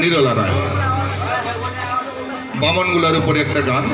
নিরলা রায় বামনগুলার উপরে একটা গান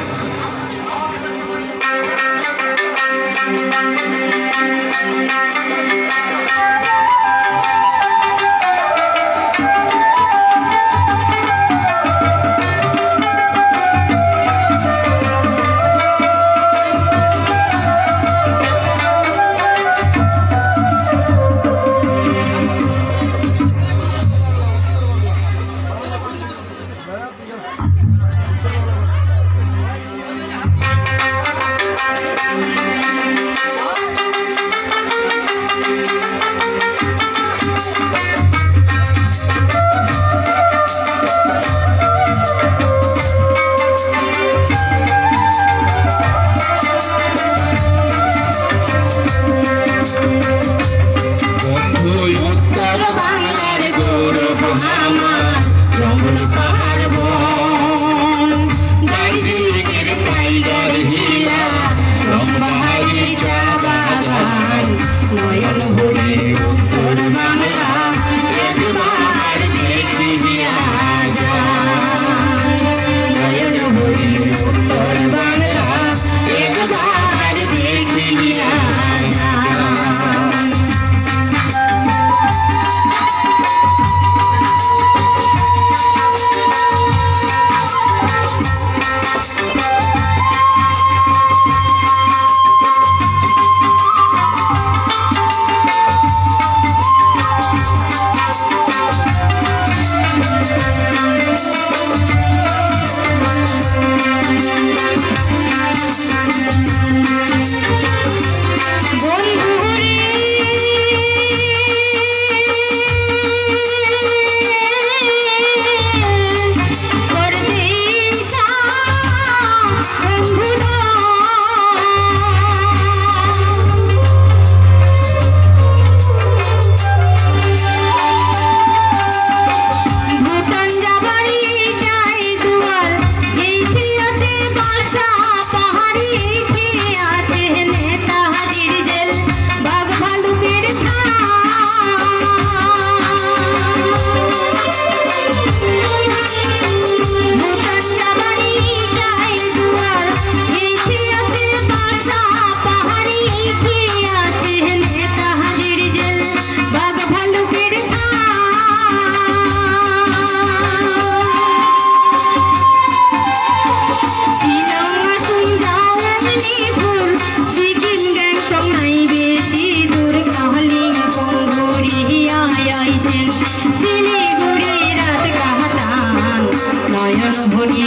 নয়ন ভরি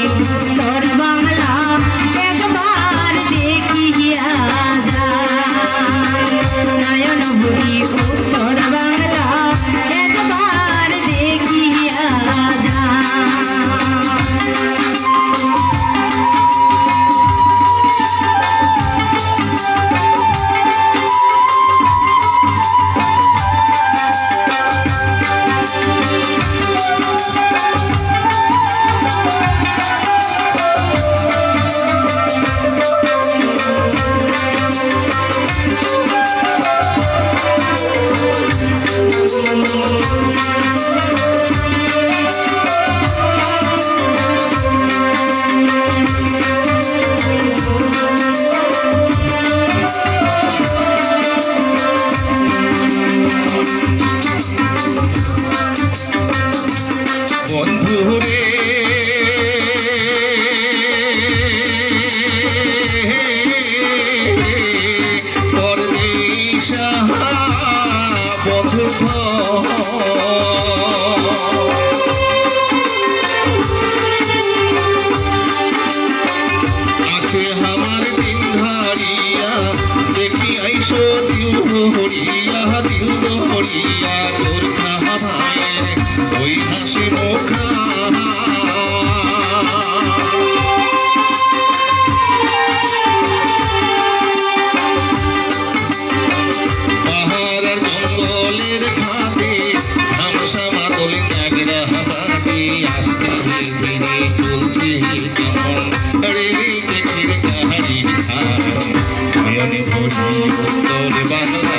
তোর সিংহ হলিয়া তোর মায়ের ওই হাসি মুখা পাহাড়ের জঙ্গলের ঘাতে ধামসা মাদল কাগড়া হাতে আস্তে ফিরে চলছে রেলে গেছে কাহারি খান বাংলা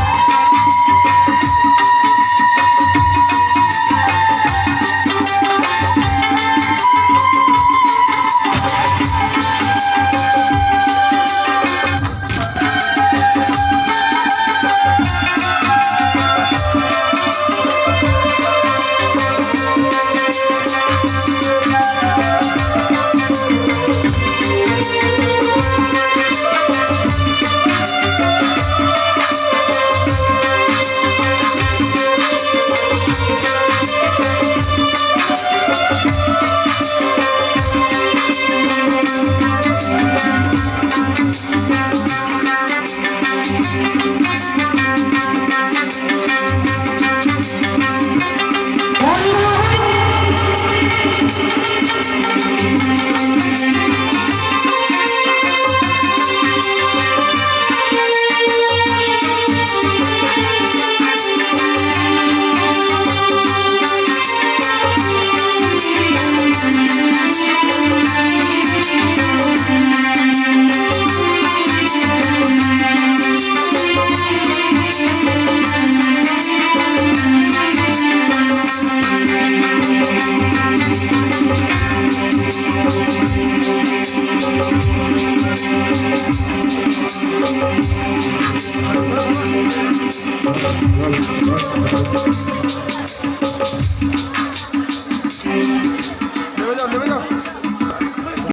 Thank